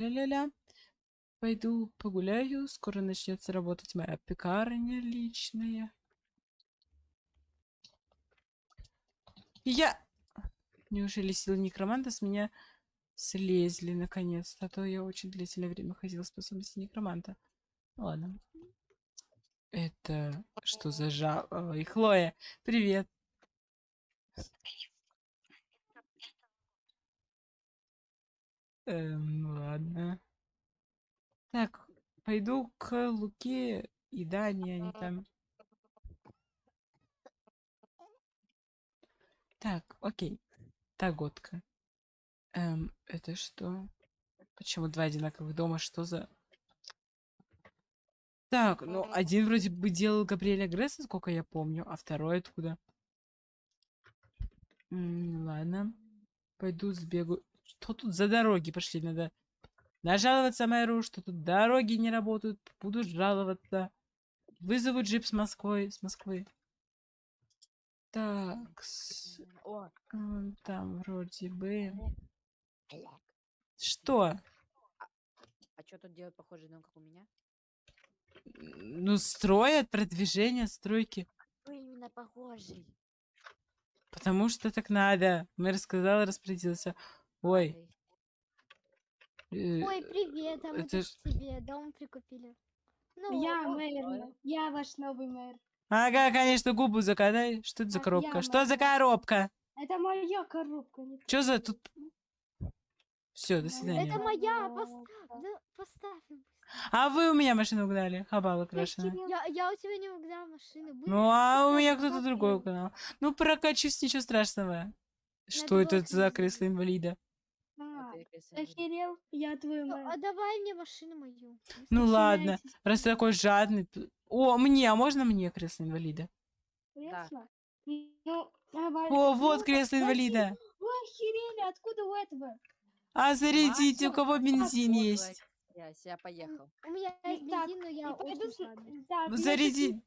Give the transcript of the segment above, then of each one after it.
ля-ля-ля. Пойду погуляю. Скоро начнется работать моя пекарня личная. Я... Неужели силы некроманта с меня слезли наконец-то? А то я очень длительное время ходила способности некроманта. Ладно. Это что за жал... Ой, Хлоя, привет. Эм, ладно. Так, пойду к Луке и Дане, они там. Так, окей. Таготка. Эм, это что? Почему два одинаковых дома? Что за... Так, ну, один вроде бы делал Габриэля Гресса, сколько я помню, а второй откуда? М, ладно. Пойду сбегу. Что тут за дороги пошли? Надо нажаловаться мэру, что тут дороги не работают. Буду жаловаться. Вызову джип с Москвы. С Москвы. Так, с- там вроде бы... Что? а что тут делают похожий дом, как у меня? Ну, строят продвижение, стройки. Вы именно похожий. Потому что так надо. Мэр сказал, распорядился. Ой. э, Ой, привет, а мы это тут тебе дом прикупили. Ну, Я о, мэр, ой. я ваш новый мэр. Ага, конечно, губу закатай. Что это за Так, коробка? я Что за мэр. коробка? Это моя коробка. не Что за тут... Все, до свидания. Это моя, пос- да, поставь. её А вы у меня машину угнали. Хабала Да, крашеная. Кирилл, Я, я у тебя не угнала машину. Были Ну, а у поставь, меня кто-то другой угнал. Ну, прокачусь, ничего страшного. Что это за кресло инвалида? А, я охерел? Я твой Ну, мэр. а давай мне машину мою. Ну ладно, раз ты такой жадный. О, мне, а можно мне кресло инвалида? кресло? Ну, давай. О, вот Ну, кресло инвалида. Вы охерели, откуда у этого? А зарядите, у кого бензин есть. твоя- Я поехал. У меня есть Так, бензин, но я пойду очень с- жадный. Так, Ну, заряди-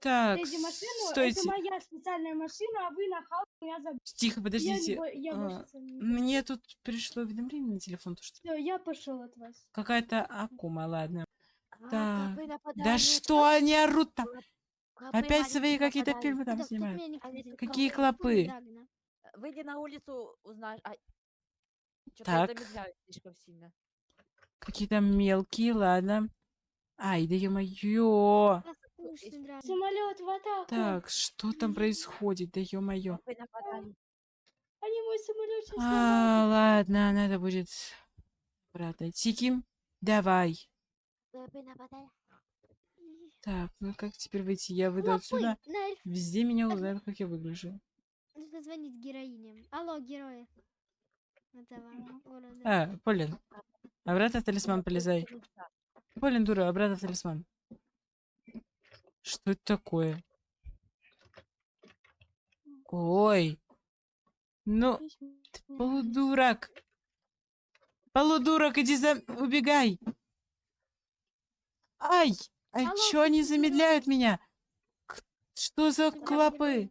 Так, стойте. это моя специальная машина, а вы нахал меня. Тихо, Я, не подождите. бо- я а, Мне тут пришло уведомление на телефон, то что Все, я пошел от вас. какая-то акума, ладно. А, Да нападают, что они орут там? клопы Опять свои какие-то фильмы там снимают. Какие клопы? Выйди на улицу, узнаешь. А... Так. замедляют слишком сильно. Какие-то мелкие, ладно. Ай, да ё-моё. Самолет в атаку. Так, что там происходит, да ё-моё. Они мой самолет сейчас А, ладно, надо будет обратно идти. Ким, давай. Так, ну как теперь выйти? Я выйду отсюда. Везде меня узнают, как я выгляжу. Нужно звонить героине. Алло, герои. А, Полин. Обратно в талисман полезай. Полин, дура, обратно в талисман. Что это такое? Ой. Ну, ты полудурак. Полудурак, иди за... Убегай. Ай! А Алло, чё они замедляют меня? Что за клопы?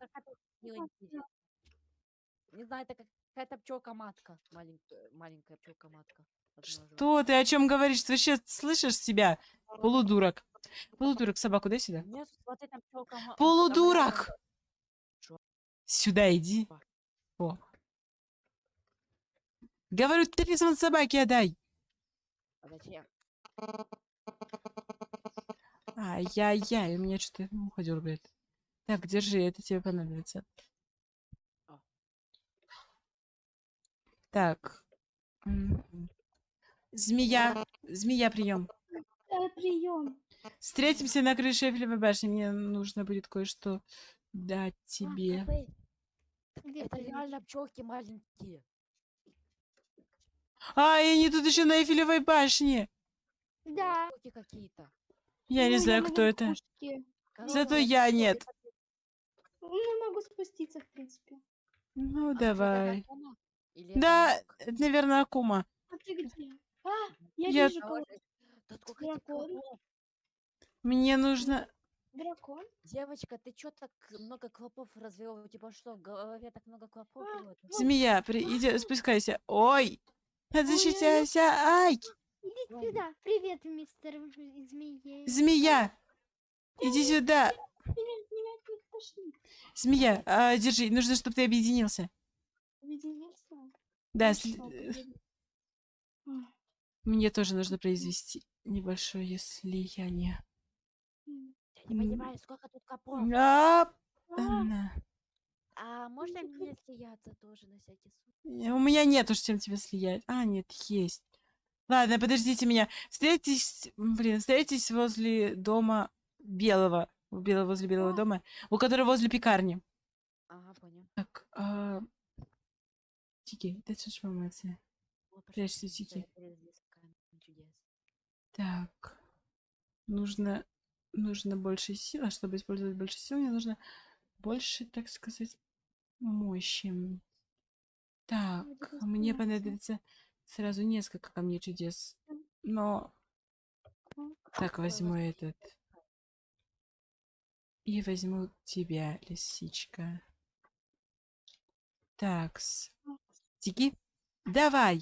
Не знаю, это как- какая-то пчелка-матка. Маленькая, маленькая пчелка-матка. Что ты о чем говоришь? Ты вообще слышишь себя? Полудурак. Полудурак, собаку дай сюда. Пчелка Полудурак! Сюда иди. О. Говорю, талисман собаки отдай. А зачем? Ай-яй-яй, у меня что-то ухо дергает. Так, держи, это тебе понадобится. А. Так. Змея. Змея, прием. прием. Встретимся на крыше Эйфелевой башни. Мне нужно будет кое-что дать А, тебе. Где Это реально пчелки маленькие. А, и они тут еще на Эйфелевой башне. Да. Какие-то. Я не Ну, знаю, на кто это. Зато я нет. Ну, могу спуститься, в принципе. Ну, а давай. Да, это, наверное, Акума. А ты где? А, я, Я- вижу кого сколько этих Дракон. клопов? Мне нужно... Дракон. Девочка, ты чё так много клопов развела? У тебя что, в голове так много клопов? А, было? Змея, при... иди, спускайся. Ой! Защищайся! Ай! Ой, Да, привет, мистер змея. Змея! Иди сюда! Меня. Змея, а, держи, нужно, чтобы ты объединился. Объединился? Да, сли- э, мне тоже нужно произвести небольшое слияние. Я не понимаю, сколько тут копов. А, А. А можно мне слияться тоже на всякий случай? У меня нет уж чем тебя слиять. А, нет, есть. Ладно, подождите меня. Встретитесь, блин, встретитесь возле дома белого. белого возле белого А. дома, у которого возле пекарни. Ага, понял. Так, а... Тики, дай что пошли, Прячься, Тики. я перелез в камень чудес. Так. Нужно, нужно больше сил. А чтобы использовать больше сил, мне нужно больше, так сказать, мощи. Так, мне понадобится сразу несколько камней чудес. Но... Так, возьму этот. И возьму тебя, лисичка. Такс. Тики, давай!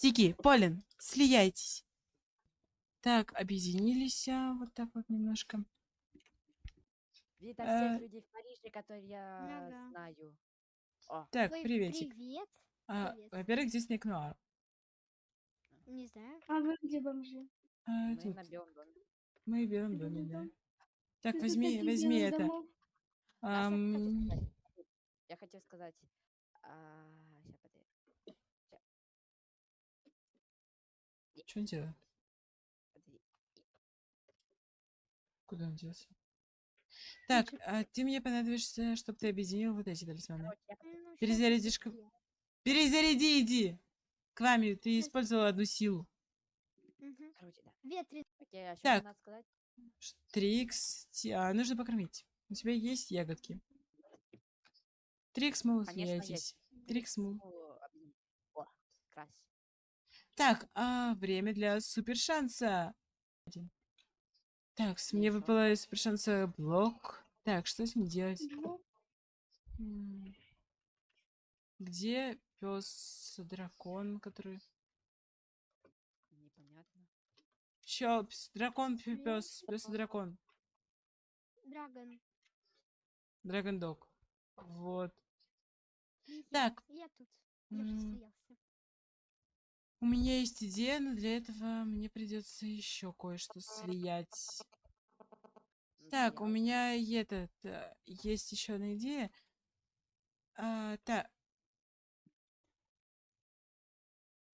Тики, Полин, слияйтесь. Так, объединились а, вот так вот немножко. Видно всех людей в Париже, которые я Ага. знаю. О, Так, Ой, приветик. Привет. А, привет. во-первых, здесь Ник Нуар. Не знаю. А вы где бомжи? А, мы тут на белом доме. мы в белом доме, да. Так, Тут возьми, возьми это. домов. А что я хотел Ам, сказать? Я хотел сказать... А, Что он делает? Куда он делся? Так, а ты мне понадобишься, чтобы ты объединил вот эти талисманы. Ну, Перезарядишь я. Перезаряди, иди! К вами, ты использовала одну силу. Мгм. Короче, да. Ветрен. Окей, а Так. надо сказать? Ш- Трикс, а, нужно покормить. У тебя есть ягодки. Трикс, мол, Конечно, есть. Трикс, мол. О, объединить. О, крась. Так, а, время для супер шанса. Один. Так, с- мне выпало из супер шанса блок. Так, что с ним делать? Где пес дракон, который. Непонятно. Чё, пс- дракон, пес, пес дракон. Драгон. Драгондог. Вот. Привет. Так. Я тут. Я уже м, стоялся. У меня есть идея, но для этого мне придется еще кое-что слиять. Так, у меня этот э, есть еще одна идея. А, так.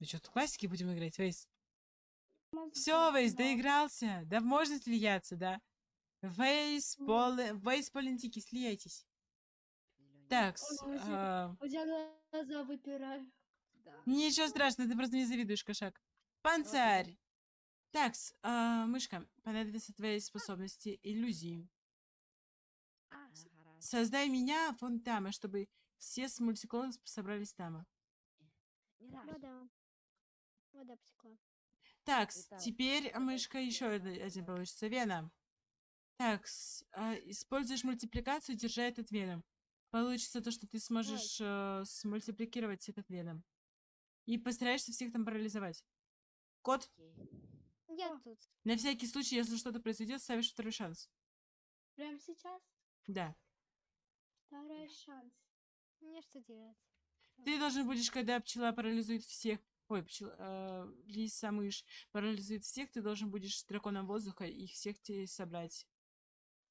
Ну что, в классики будем играть, Вейс? Все, Вейс, доигрался. Да можно слияться, да? Вейс, М. Поле, Вейс, Полентики, слияйтесь. Так, а, глаза выпирают. Да. ничего страшного, ты просто не завидуешь, кошак. Панцирь. Такс, а, мышка, понадобятся твои способности иллюзии. А. Создай меня вон там, а чтобы все с мультиклоном собрались там. Не рад. Вода. Вода потекла. Так, теперь, это мышка, еще один получится. Вена. Так, используешь мультипликацию, держа этот веном. Получится то, что ты сможешь э, смультипликировать этот веном. И постараешься всех там парализовать. Кот, Окей. Я О. тут. на всякий случай, если что-то произойдет, ставишь второй шанс. Прямо сейчас Да. второй шанс. Мне что делать? Ты должен будешь, когда пчела парализует всех, ой, пчела, э, лиса, мышь парализует всех, ты должен будешь драконом воздуха их всех тебе собрать.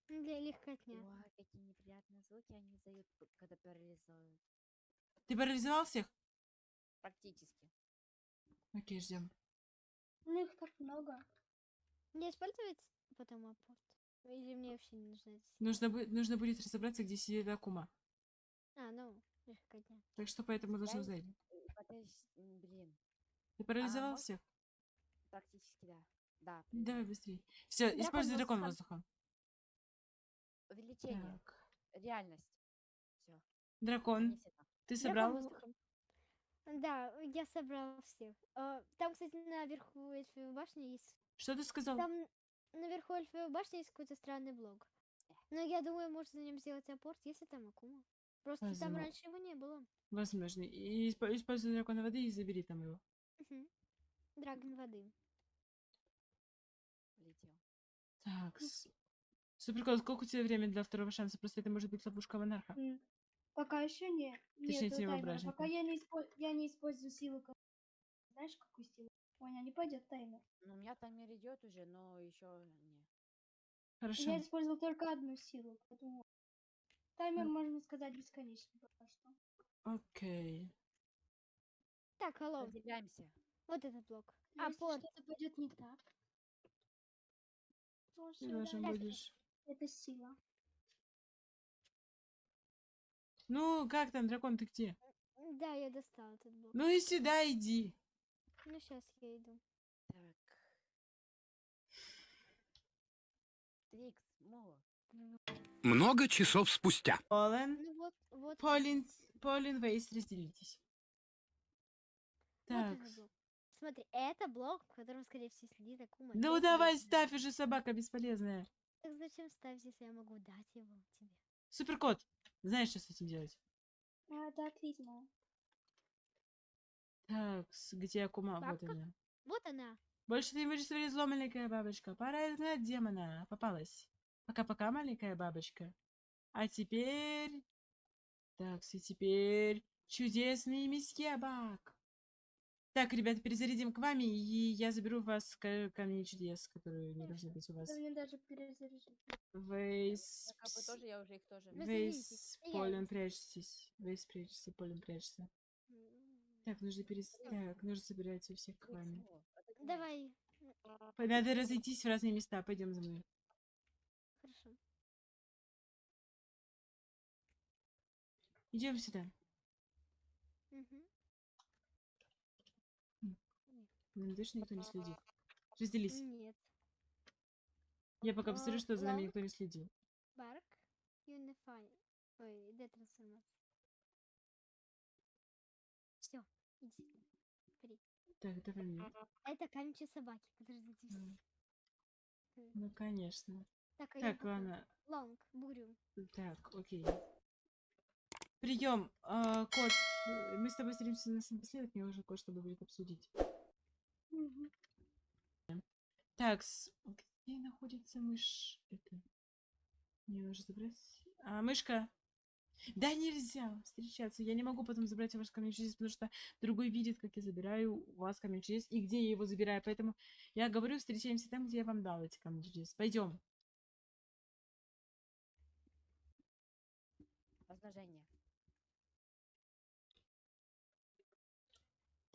Ну, Для легкотня. Ой, какие неприятные звуки они издают, когда парализуют. Ты парализовал всех? Практически. Окей, ждем. Ну их так много. Мне использовать потом апорт? Или мне вообще не нужно это? Нужно, бу- нужно будет разобраться, где сидит Акума. А, ну, легкотня. Так что поэтому должен Я- знать. Подожди, м, блин. Ты парализовал мож- всех? Практически да. Да. Давай парализовал. быстрее. Все, Дракон используй дракон воздуха. Увеличение. Так. Реальность. Все. Дракон, ты Дракон собрал? воздухом. Да, я собрал всех. А, Там, кстати, наверху эльфовой башни есть... Что ты сказал? Там наверху эльфовой башни есть какой-то странный блок. Но я думаю, можно на нем сделать апорт, если там акума. Просто там Возможно. раньше его не было. Возможно. И испо- используй дракона воды и забери там его. Мгм. Драгон воды. Летел. Так. с- Суперкот, сколько у тебя времени для второго шанса? Просто это может быть ловушка монарха. Пока еще не. Точнее, Нет тема таймера. Пока я не, испо- я не использую силу. Знаешь, какую силу? Понял, не пойдет таймер. Ну, у меня таймер идет уже, но еще не. Хорошо. Я использовал только одну силу, поэтому таймер, Ну. можно сказать, бесконечный пока что. Окей. Так, алло, Разделяемся. вот этот блок. Но А, если порт. что-то пойдет не так, Ты должен будешь... это сила. Ну, как там, дракон, ты где? Да, я достал этот блок. Ну и сюда иди. Ну, сейчас я иду. Так. Много часов спустя. Полен, Ну вот, вот. Полин, Полин, Вейс, разделитесь. Вот Так. блок. Смотри, это блок, в котором, скорее всего, сидит Акума. Ну давай ставь уже, собака бесполезная. Так зачем ставить, если я могу дать его тебе? Суперкот, знаешь, что с этим делать? А, да, отлично. Так, где Акума? Вот Бабка? она. Вот она. Больше ты будешь смотреть зло, маленькая бабочка. Пора изгнать демона. Попалась. Пока-пока, маленькая бабочка. А теперь... Так, и теперь... Чудесный месье Бак. Так, ребята, перезарядим к вами, и я заберу вас к камни чудес, которые не должны быть у вас. Вейс... Бы тоже, я уже их тоже. Вы Вейс, Полин, иду. прячьтесь. Вейс, прячься, Полин, прячься. Так, нужно перес... Так, нужно собирать у всех к вами. Отогнись. Давай. Надо разойтись в разные места. Пойдем за мной. Хорошо. Идем сюда. Мгм. Надеюсь, что никто не следит. Разделись. Нет. Я пока А, посмотрю, что за нами никто не следил. Барк. Unify. Ой, детрансформация. Все, иди. Бери. Так, давай мне. Это камень собаки. Подождите. М. Ну, конечно. Так, а Так, ладно. Лонг, бурю. Так, окей. Прием, кот. э, Мы с тобой встретимся на напоследок, мне уже кое-что будет обсудить. Так, с- где находится мышь? Это... Мне нужно забрать... А, мышка! Да нельзя встречаться. Я не могу потом забрать ваш камень чудес, потому что другой видит, как я забираю у вас камень чудес и где я его забираю. Поэтому я говорю, встречаемся там, где я вам дал эти камни чудес. Пойдем. Размножение.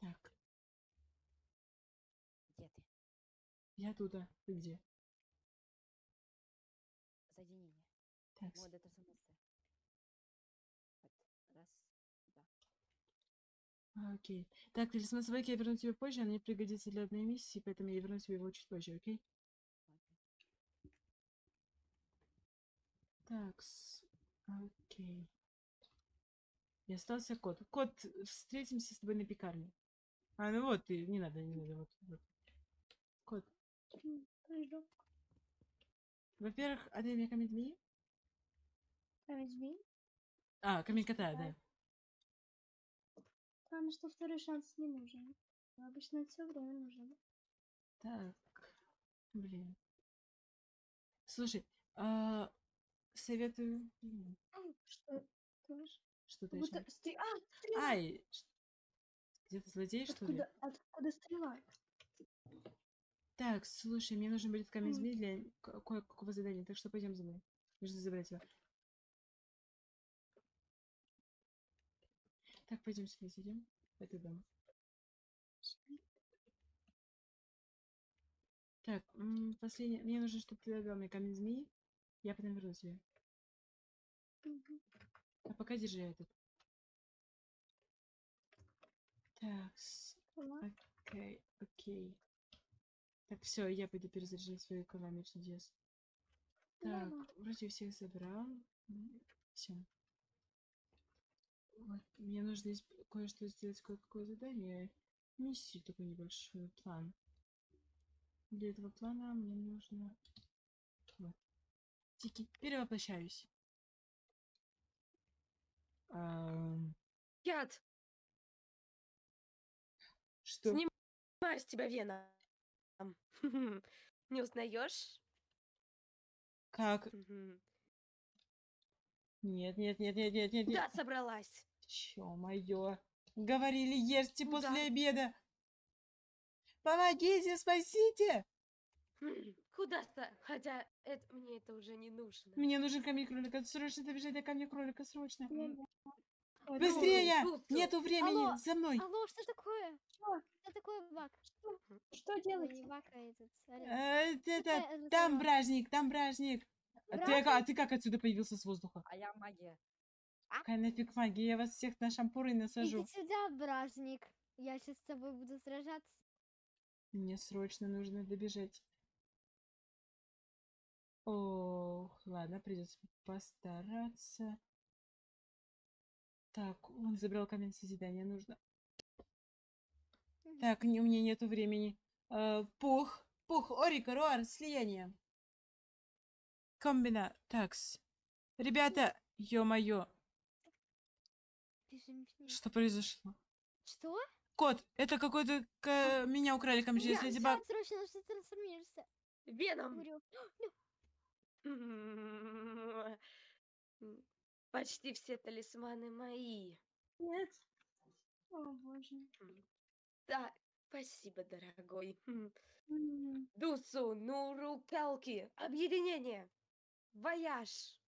Так, Где ты? Я туда. Ты где? Соединение. Так, Мо, детрансформация. Вот. Раз. Да. а, окей. Так, талисман собаки я верну тебе позже, она мне пригодится для одной миссии, поэтому я верну тебе его чуть позже, окей? Окей. Так, с- окей. И остался кот. Кот, встретимся с тобой на пекарне. А, ну вот ты, не надо, не надо, вот. вот. Во-первых, а ты мне камень змеи? Камень змей. А, камень кота, да. Главное, что второй шанс не нужен. Но Обычно все время нужен. Так, блин. Слушай, а, советую... Что? Как будто еще. стри- А, стрела! Ай! Где-то злодей, что ли? Откуда, откуда стрела? Так, слушай, мне нужен будет камень змеи для ко- кое-какого задания, так что пойдем за мной. Нужно забрать его. Так, пойдем сюда, сидим. В этот дом. Так, последнее. Мне нужно, чтобы ты дал мне камень змеи. Я потом верну тебе. А пока держи этот. Так, окей, окей. Так, все, я пойду перезаряжать свои камни чудес. Так, Ладно. вроде всех забрал. Все. Вот, мне нужно здесь кое-что сделать, кое-какое задание. Миссию такой небольшой план. Для этого плана мне нужно... Вот. Тики, перевоплощаюсь. Яд! Что? Сним- Снимаю с тебя Не узнаешь? Как? Мгм. Нет, нет, нет, нет, нет, нет, Куда нет. собралась? Чё-моё. Говорили, ешьте после обеда. Помогите, спасите! М, Куда-то. Хотя это, мне это уже не нужно. Мне нужен камень кролика. Срочно добежать до камня кролика, срочно. Ой, Быстрее! Туцу. Нету времени! Алло, За мной! Алло, что такое? Что? Что такое баг? Что Ой, делать? не баг, а этот. Э, Это, это там бражник, там бражник. А ты, а а ты как отсюда появился с воздуха? А я магия. Какая нафиг магия? Я вас всех на шампуры насажу. Иди сюда, бражник. Я сейчас с тобой буду сражаться. Мне срочно нужно добежать. Ох, ладно, придется постараться. Так, он забрал камень созидания, нужно. Так, не, у меня нету времени. Э, пух, пух, орика, руар, слияние. Комбина, такс. Ребята, ё-моё, что произошло? Что? Кот, это какой-то... к- Меня украли камень Я- через баг. Так, срочно нужно трансформироваться. Веном. Почти все талисманы мои. Нет. О, боже. Да, спасибо, дорогой. М, М, Дусу, Нуру, Калки, объединение. Вояж.